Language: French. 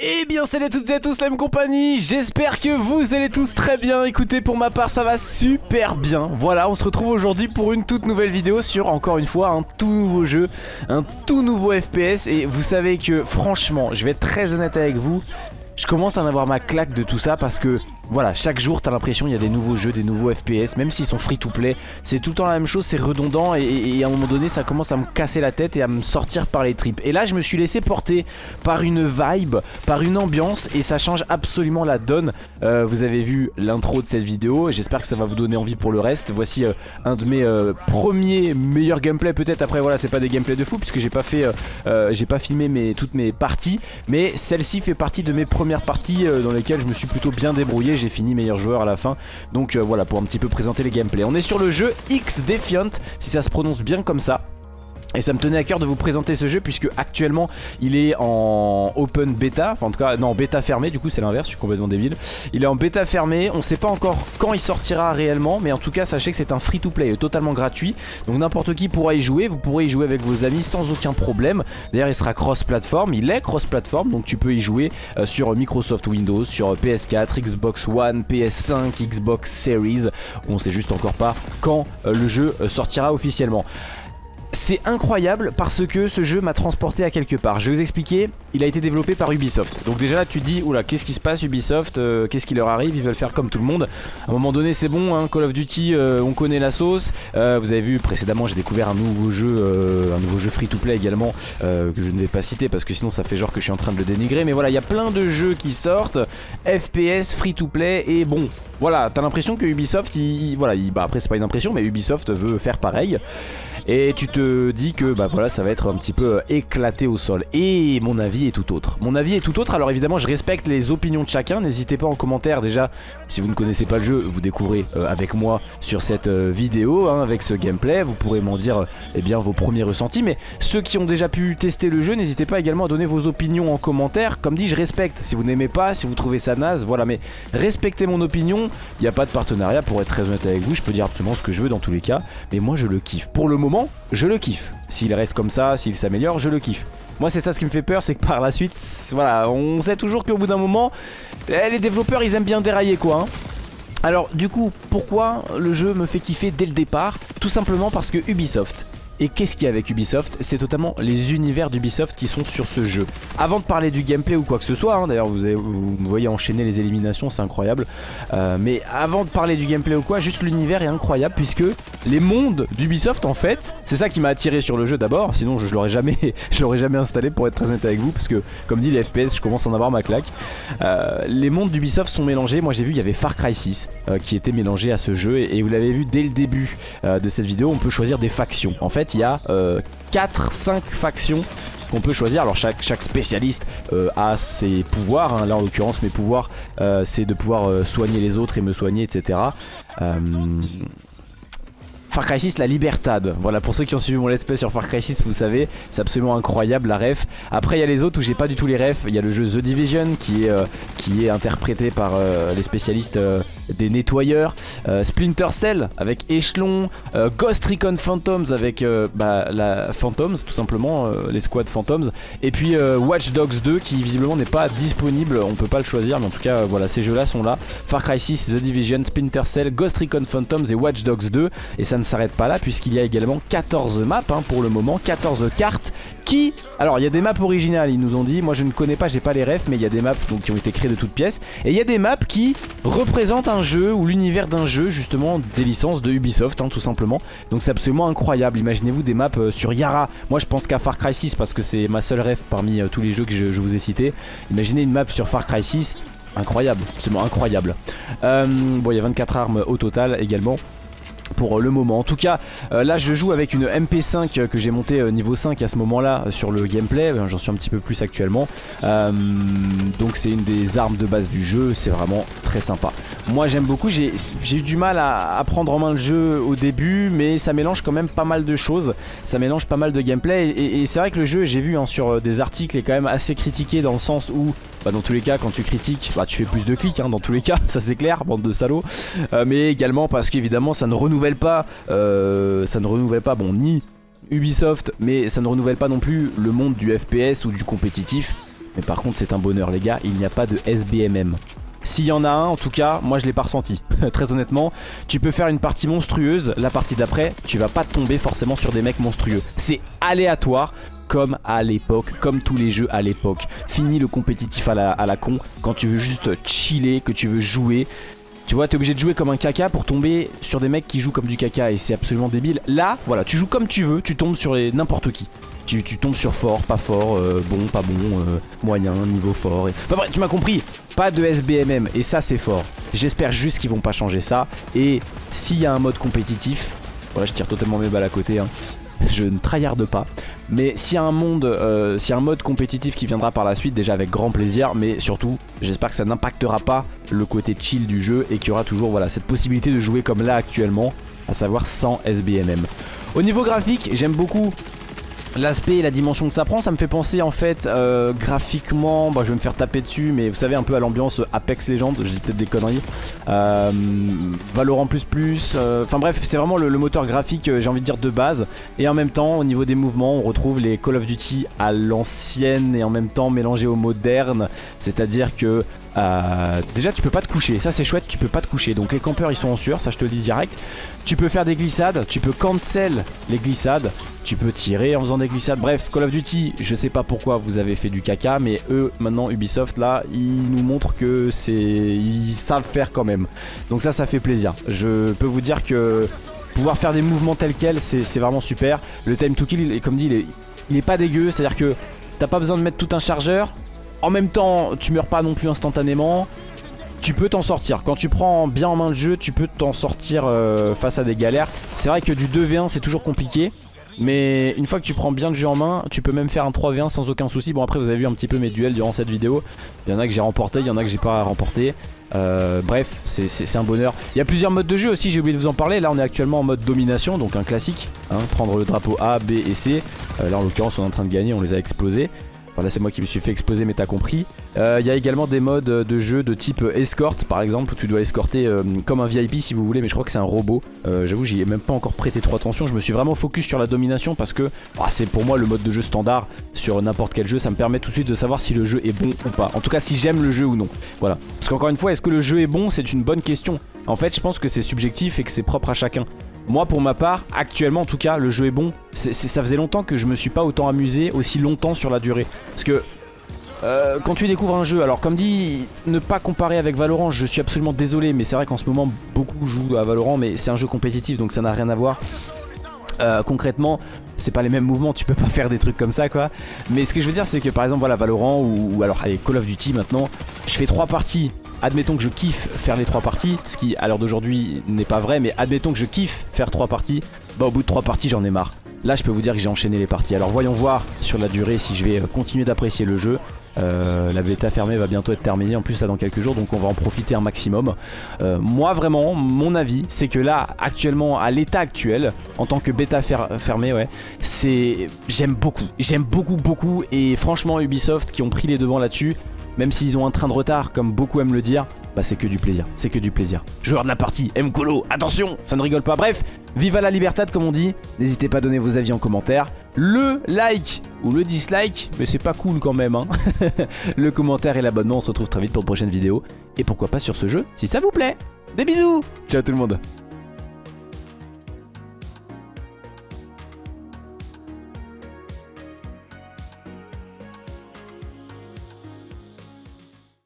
Eh bien salut à toutes et à tous la même compagnie, j'espère que vous allez tous très bien, écoutez pour ma part ça va super bien. Voilà on se retrouve aujourd'hui pour une toute nouvelle vidéo sur encore une fois un tout nouveau jeu, un tout nouveau FPS Et vous savez que franchement je vais être très honnête avec vous, je commence à en avoir ma claque de tout ça parce que voilà, chaque jour t'as l'impression il y a des nouveaux jeux, des nouveaux FPS, même s'ils sont free to play, c'est tout le temps la même chose, c'est redondant et, à un moment donné ça commence à me casser la tête et à me sortir par les tripes. Et là je me suis laissé porter par une vibe, par une ambiance et ça change absolument la donne. Euh, vous avez vu l'intro de cette vidéo, j'espère que ça va vous donner envie pour le reste. Voici euh, un de mes euh, premiers meilleurs gameplays peut-être, après voilà c'est pas des gameplays de fou puisque j'ai pas fait, j'ai pas filmé mes, toutes mes parties, mais celle-ci fait partie de mes premières parties dans lesquelles je me suis plutôt bien débrouillé j'ai fini meilleur joueur à la fin. Donc euh, voilà pour un petit peu présenter les gameplays. On est sur le jeu X Defiant si ça se prononce bien comme ça et ça me tenait à cœur de vous présenter ce jeu puisque actuellement il est en open beta, enfin en tout cas non bêta fermé du coup c'est l'inverse, je suis complètement débile. Il est en bêta fermé, on sait pas encore quand il sortira réellement mais en tout cas sachez que c'est un free to play totalement gratuit donc n'importe qui pourra y jouer, vous pourrez y jouer avec vos amis sans aucun problème. D'ailleurs il sera cross platform, il est cross platform donc tu peux y jouer euh, sur Microsoft Windows, sur PS4, Xbox One, PS5, Xbox Series, on sait juste encore pas quand euh, le jeu euh, sortira officiellement. C'est incroyable parce que ce jeu m'a transporté à quelque part. Je vais vous expliquer, il a été développé par Ubisoft. Donc déjà là tu te dis, oula qu'est-ce qui se passe Ubisoft, euh, qu'est-ce qui leur arrive, ils veulent faire comme tout le monde. À un moment donné c'est bon, hein, Call of Duty, euh, on connaît la sauce. Euh, vous avez vu précédemment j'ai découvert un nouveau jeu, un nouveau jeu free to play également, que je ne vais pas citer parce que sinon ça fait genre que je suis en train de le dénigrer. Mais voilà, il y a plein de jeux qui sortent, FPS, free to play et bon, voilà, t'as l'impression que Ubisoft, il, voilà, bah après c'est pas une impression mais Ubisoft veut faire pareil. Et tu te dis que bah voilà ça va être un petit peu euh, éclaté au sol. Et mon avis est tout autre. Mon avis est tout autre. Alors évidemment je respecte les opinions de chacun. N'hésitez pas en commentaire. Déjà Si vous ne connaissez pas le jeu vous découvrez euh, avec moi sur cette euh, vidéo hein, Avec ce gameplay. Vous pourrez m'en dire eh bien vos premiers ressentis. Mais ceux qui ont déjà pu tester le jeu n'hésitez pas également à donner vos opinions en commentaire. Comme dit je respecte. Si vous n'aimez pas si vous trouvez ça naze voilà. Mais respectez mon opinion. Il n'y a pas de partenariat pour être très honnête avec vous. Je peux dire absolument ce que je veux dans tous les cas. Mais moi je le kiffe. Pour le moment je le kiffe. S'il reste comme ça, s'il s'améliore, je le kiffe. Moi c'est ça ce qui me fait peur, c'est que par la suite, voilà, on sait toujours qu'au bout d'un moment, eh, les développeurs ils aiment bien dérailler quoi. Hein. Alors du coup, pourquoi le jeu me fait kiffer dès le départ? Tout simplement parce que Ubisoft et qu'est-ce qu'il y a avec Ubisoft? C'est totalement les univers d'Ubisoft qui sont sur ce jeu. Avant de parler du gameplay ou quoi que ce soit, hein, d'ailleurs vous, me voyez enchaîner les éliminations, c'est incroyable. Euh, mais avant de parler du gameplay ou quoi, juste l'univers est incroyable puisque les mondes d'Ubisoft en fait, c'est ça qui m'a attiré sur le jeu d'abord, sinon je, l'aurais jamais, jamais installé pour être très honnête avec vous parce que comme dit les FPS, je commence à en avoir ma claque. Euh, les mondes d'Ubisoft sont mélangés, moi j'ai vu il y avait Far Cry 6 euh, qui était mélangé à ce jeu et vous l'avez vu dès le début de cette vidéo, on peut choisir des factions. En fait, il y a 4-5 euh, factions qu'on peut choisir. Alors chaque, spécialiste euh, a ses pouvoirs. Hein. Là en l'occurrence mes pouvoirs euh, c'est de pouvoir soigner les autres et me soigner etc. Far Cry 6 la Libertad Voilà pour ceux qui ont suivi mon let's play sur Far Cry 6 vous savez c'est absolument incroyable la ref Après il y a les autres où j'ai pas du tout les refs Il y a le jeu The Division qui est, qui est interprété par les spécialistes des nettoyeurs, euh, Splinter Cell avec Échelon, euh, Ghost Recon Phantoms avec euh, bah, la Phantoms tout simplement, les squads Phantoms, et puis Watch Dogs 2 qui visiblement n'est pas disponible, on peut pas le choisir mais en tout cas voilà ces jeux là sont là, Far Cry 6, The Division, Splinter Cell, Ghost Recon Phantoms et Watch Dogs 2 et ça ne s'arrête pas là puisqu'il y a également 14 maps hein, pour le moment, 14 cartes Alors il y a des maps originales ils nous ont dit, moi je ne connais pas, j'ai pas les refs mais il y a des maps qui ont été créées de toutes pièces. Et il y a des maps qui représentent un jeu ou l'univers d'un jeu justement des licences de Ubisoft hein, tout simplement. Donc c'est absolument incroyable, imaginez-vous des maps euh, sur Yara, moi je pense qu'à Far Cry 6 parce que c'est ma seule ref parmi euh, tous les jeux que je, vous ai cités, imaginez une map sur Far Cry 6 incroyable, absolument incroyable. Euh, bon il y a 24 armes au total également pour le moment. En tout cas, euh, là je joue avec une MP5 que j'ai montée euh, niveau 5 à ce moment-là euh, sur le gameplay, j'en suis un petit peu plus actuellement. donc c'est une des armes de base du jeu, c'est vraiment très sympa. Moi j'aime beaucoup, j'ai eu du mal à, prendre en main le jeu au début, mais ça mélange quand même pas mal de choses, ça mélange pas mal de gameplay, et, c'est vrai que le jeu, j'ai vu hein, sur des articles, est quand même assez critiqué dans le sens où bah, dans tous les cas quand tu critiques bah, tu fais plus de clics hein, dans tous les cas ça c'est clair bande de salauds mais également parce qu'évidemment ça ne renouvelle pas, euh, ça ne renouvelle pas, bon, ni Ubisoft, mais ça ne renouvelle pas non plus le monde du FPS ou du compétitif. Mais par contre c'est un bonheur les gars, il n'y a pas de SBMM. S'il y en a un, en tout cas, moi je l'ai pas ressenti. Très honnêtement, tu peux faire une partie monstrueuse, la partie d'après, tu vas pas tomber forcément sur des mecs monstrueux. C'est aléatoire, comme à l'époque, comme tous les jeux à l'époque. Fini le compétitif à la, à la con, quand tu veux juste chiller, que tu veux jouer. Tu vois, t'es obligé de jouer comme un caca pour tomber sur des mecs qui jouent comme du caca et c'est absolument débile. Là, voilà, tu joues comme tu veux, tu tombes sur n'importe qui. Tu, tombes sur fort, pas fort, euh, bon, pas bon, euh, moyen, niveau fort. Et... Bah, bref, tu m'as compris, pas de SBMM et ça c'est fort. J'espère juste qu'ils vont pas changer ça. Et s'il y a un mode compétitif, voilà, je tire totalement mes balles à côté, hein. Je ne tryharde pas. Mais s'il y a un monde, euh, un mode compétitif qui viendra par la suite, déjà avec grand plaisir, mais surtout, j'espère que ça n'impactera pas le côté chill du jeu et qu'il y aura toujours voilà, cette possibilité de jouer comme là actuellement, à savoir sans SBMM. Au niveau graphique, j'aime beaucoup L'aspect et la dimension que ça prend, ça me fait penser en fait euh, graphiquement, bon, je vais me faire taper dessus, mais vous savez un peu à l'ambiance Apex Legends, dis peut-être des conneries, euh, Valorant plus plus, euh, enfin bref c'est vraiment le, moteur graphique j'ai envie de dire de base, et en même temps au niveau des mouvements on retrouve les Call of Duty à l'ancienne et en même temps mélangés au moderne, c'est à dire que euh, déjà tu peux pas te coucher, ça c'est chouette, tu peux pas te coucher. Donc les campeurs ils sont en sueur, ça je te le dis direct. Tu peux faire des glissades, tu peux cancel les glissades. Tu peux tirer en faisant des glissades. Bref, Call of Duty, je sais pas pourquoi vous avez fait du caca Mais eux, maintenant Ubisoft là, ils nous montrent que c'est... Ils savent faire quand même. Donc ça, ça fait plaisir. Je peux vous dire que pouvoir faire des mouvements tels quels, c'est vraiment super. Le time to kill, il est, comme dit, il est, il est pas dégueu. C'est à dire que t'as pas besoin de mettre tout un chargeur en même temps, tu meurs pas non plus instantanément. Tu peux t'en sortir. Quand tu prends bien en main le jeu, tu peux t'en sortir euh, face à des galères. C'est vrai que du 2v1, c'est toujours compliqué. Mais une fois que tu prends bien le jeu en main, tu peux même faire un 3v1 sans aucun souci. Bon après vous avez vu un petit peu mes duels durant cette vidéo. Il y en a que j'ai remporté, il y en a que j'ai pas remporté. Euh, bref, c'est un bonheur. Il y a plusieurs modes de jeu aussi, j'ai oublié de vous en parler. Là on est actuellement en mode domination, donc un classique. Hein, prendre le drapeau A, B et C. Euh, là en l'occurrence on est en train de gagner, on les a explosés. Voilà c'est moi qui me suis fait exploser mais t'as compris. Il euh, y a également des modes de jeu de type escorte par exemple Où tu dois escorter euh, comme un VIP si vous voulez Mais je crois que c'est un robot. Euh, J'avoue j'y ai même pas encore prêté trop attention. Je me suis vraiment focus sur la domination parce que bah, C'est pour moi le mode de jeu standard Sur n'importe quel jeu. Ça me permet tout de suite de savoir si le jeu est bon ou pas. En tout cas si j'aime le jeu ou non. Voilà. Parce qu'encore une fois est-ce que le jeu est bon? C'est une bonne question. En fait je pense que c'est subjectif et que c'est propre à chacun moi pour ma part, actuellement en tout cas, le jeu est bon. ça faisait longtemps que je me suis pas autant amusé aussi longtemps sur la durée. Parce que euh, quand tu découvres un jeu, alors comme dit, ne pas comparer avec Valorant, je suis absolument désolé, mais c'est vrai qu'en ce moment beaucoup jouent à Valorant, mais c'est un jeu compétitif donc ça n'a rien à voir. Euh, concrètement, c'est pas les mêmes mouvements, tu peux pas faire des trucs comme ça quoi. Mais ce que je veux dire c'est que par exemple voilà Valorant ou, ou alors allez, Call of Duty maintenant, je fais trois parties admettons que je kiffe faire les trois parties, ce qui à l'heure d'aujourd'hui n'est pas vrai, mais admettons que je kiffe faire trois parties, bah au bout de trois parties j'en ai marre. Là je peux vous dire que j'ai enchaîné les parties. Alors voyons voir sur la durée si je vais euh, continuer d'apprécier le jeu. Euh, la bêta fermée va bientôt être terminée en plus là dans quelques jours donc on va en profiter un maximum euh, Moi vraiment mon avis c'est que là actuellement à l'état actuel en tant que bêta fermée ouais c'est j'aime beaucoup j'aime beaucoup beaucoup et franchement Ubisoft qui ont pris les devants là-dessus même s'ils ont un train de retard, comme beaucoup aiment le dire, bah c'est que du plaisir, c'est que du plaisir. Joueur de la partie, Mkolo, attention, ça ne rigole pas. Bref, viva la libertad comme on dit. N'hésitez pas à donner vos avis en commentaire. Le like ou le dislike, mais c'est pas cool quand même. Hein. le commentaire et l'abonnement, on se retrouve très vite pour une prochaine vidéo. Et pourquoi pas sur ce jeu, si ça vous plaît. Des bisous Ciao tout le monde